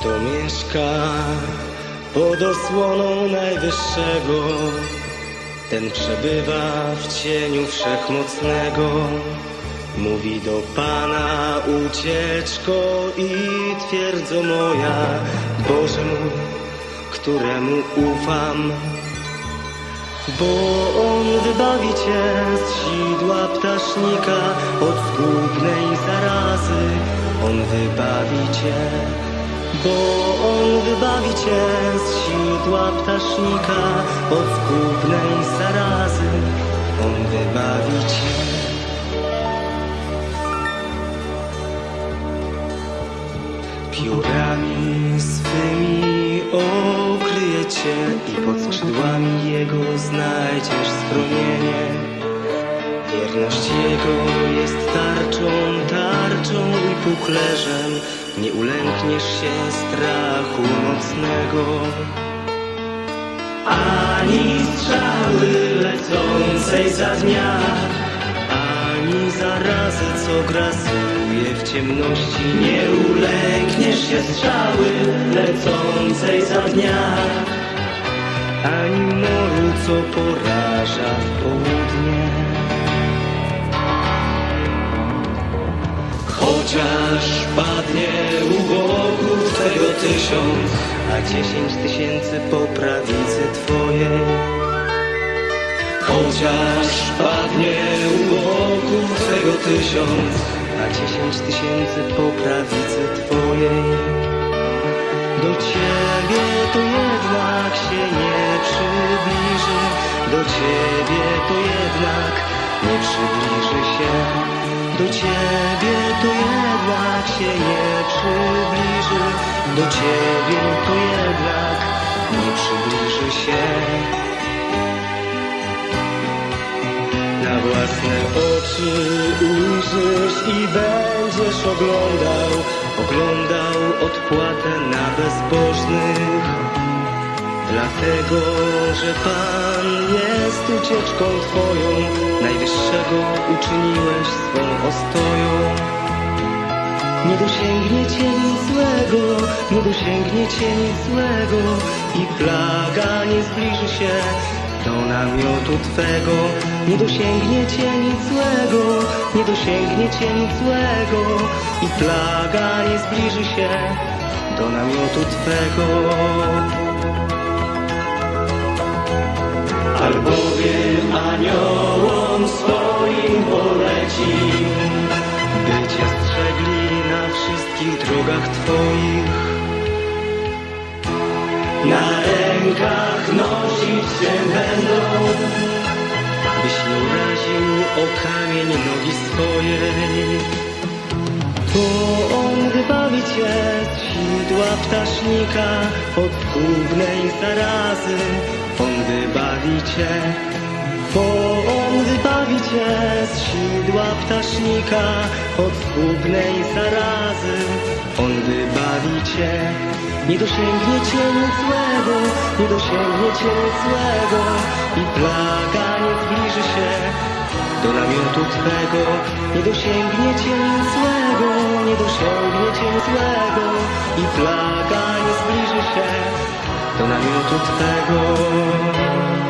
Kto mieszka pod osłoną Najwyższego, ten przebywa w cieniu Wszechmocnego. Mówi do Pana ucieczko i twierdzo moja, Boże mój, któremu ufam. Bo On wybawi Cię z sidła ptasznika, od zgubnej zarazy. On wybawi Cię, bo On wybawi Cię z sidła ptasznika, od zgubnej zarazy. On wybawi Cię. Piórami swymi okryje Cię i pod skrzydłami Jego znajdziesz schronienie. Wierność Jego jest tarczą, tarczą Nie ulękniesz się strachu nocnego. Ani strzały lecącej za dnia, ani zarazy, co grasuje w ciemności. Nie ulękniesz się strzały lecącej za dnia, ani moru, co poraża w południe. Chociaż padnie u boku Twego tysiąc, a dziesięć tysięcy po prawicy Twojej. Chociaż padnie u boku Twego tysiąc, a dziesięć tysięcy po prawicy Twojej. Do Ciebie to jednak się nie przybliży, do Ciebie to jednak nie przybliży się. Do Ciebie to jednak się nie przybliży, do Ciebie to jednak nie przybliży się. Na własne oczy ujrzysz i będziesz oglądał, oglądał odpłatę na bezbożnych. Dlatego, że Pan jest ucieczką Twoją, Najwyższego uczyniłeś swą ostoją. Nie dosięgnie Cię nic złego, nie dosięgnie Cię nic złego i plaga nie zbliży się do namiotu Twego. Nie dosięgnie Cię nic złego, nie dosięgnie Cię nic złego i plaga nie zbliży się do namiotu Twego. Albowiem aniołom swoim poleci, by Cię strzegli na wszystkich drogach Twoich. Na rękach nosić Cię będą, byś nie uraził o kamień nogi swojej. Bo On wybawi Cię z sidła ptasznika, od gubnej zarazy. On wybawi Cię, bo On wybawi Cię z sidła ptasznika, od zgubnej zarazy. On wybawi Cię, nie dosięgnie Cię nic złego, nie dosięgnie Cię nic złego i plaga nie zbliży się do namiotu Twego. Nie dosięgnie Cię złego, nie dosięgnie Cię złego i plaga zbliży się do namiotu Twego.